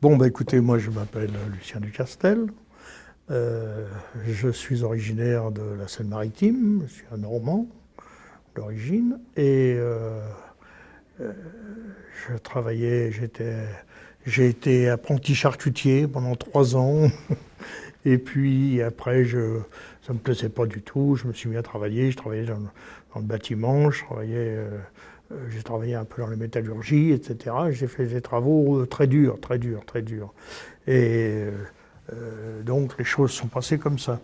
Bon, bah écoutez, moi je m'appelle Lucien Ducastel. Euh, je suis originaire de la Seine-Maritime, je suis un Normand d'origine. Et euh, euh, je travaillais, j'ai été apprenti charcutier pendant trois ans. Et puis après, je, ça ne me plaisait pas du tout. Je me suis mis à travailler. Je travaillais dans, le bâtiment, je travaillais euh, j'ai travaillé un peu dans la métallurgie, etc. J'ai fait des travaux euh, très durs, très durs, très durs. Et euh, donc les choses sont passées comme ça.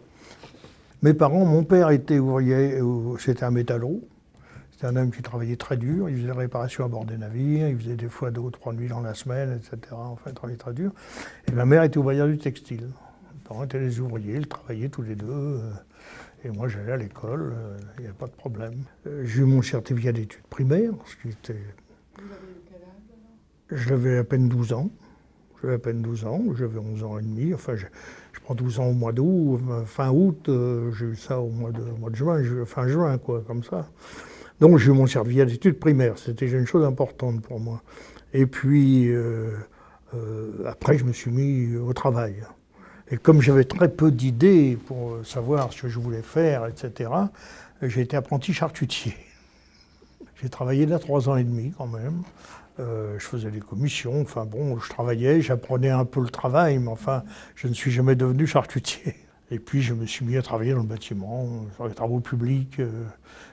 Mes parents, mon père était ouvrier, c'était un métallo. C'était un homme qui travaillait très dur, il faisait des réparations à bord des navires, il faisait des fois deux ou trois nuits dans la semaine, etc. Enfin, il travaillait très dur. Et ma mère était ouvrière du textile. Mes parents étaient des ouvriers, ils travaillaient tous les deux. Et moi, j'allais à l'école, il n'y avait pas de problème. Euh, j'ai eu mon certificat d'études primaires. Vous avez quel âge J'avais à peine 12 ans. J'avais à peine 12 ans, j'avais 11 ans et demi. Enfin, je, prends 12 ans au mois d'août, euh, fin août, euh, j'ai eu ça au mois de, mois de juin, fin juin, quoi, comme ça. Donc j'ai eu mon certificat d'études primaires, c'était une chose importante pour moi. Et puis, après, je me suis mis au travail. Et comme j'avais très peu d'idées pour savoir ce que je voulais faire, etc., j'ai été apprenti charcutier. J'ai travaillé là trois ans et demi quand même. Euh, je faisais des commissions, enfin bon, je travaillais, j'apprenais un peu le travail, mais enfin, je ne suis jamais devenu charcutier. Et puis je me suis mis à travailler dans le bâtiment, faire des travaux publics, euh,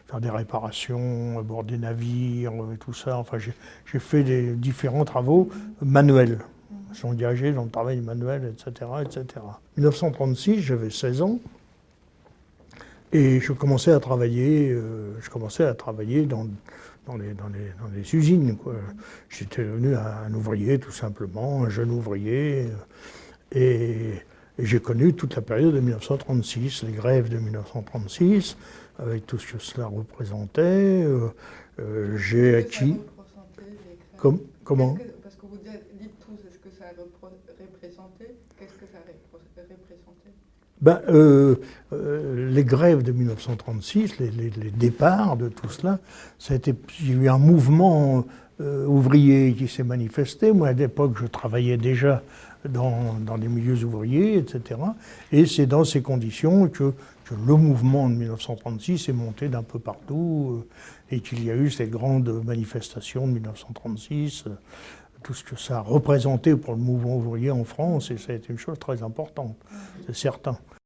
faire des réparations à bord des navires, et tout ça. Enfin, j'ai fait des différents travaux manuels sont engagés dans le travail manuel, etc. etc. En 1936, j'avais 16 ans, et je commençais à travailler, euh, je commençais à travailler dans, dans, les, dans, les, dans les, usines. J'étais devenu un, ouvrier, tout simplement, un jeune ouvrier, et, j'ai connu toute la période de 1936, les grèves de 1936, avec tout ce que cela représentait. Euh, euh, j'ai acquis... comment Qu'est-ce que ça ben, euh, euh, les grèves de 1936, les, départs de tout cela, ça a été, il y a eu un mouvement euh, ouvrier qui s'est manifesté. Moi, à l'époque, je travaillais déjà dans, dans, les milieux ouvriers, etc. Et c'est dans ces conditions que, que, le mouvement de 1936 est monté d'un peu partout et qu'il y a eu ces grandes manifestations de 1936 tout ce que ça a représenté pour le mouvement ouvrier en France, et ça a été une chose très importante, c'est certain.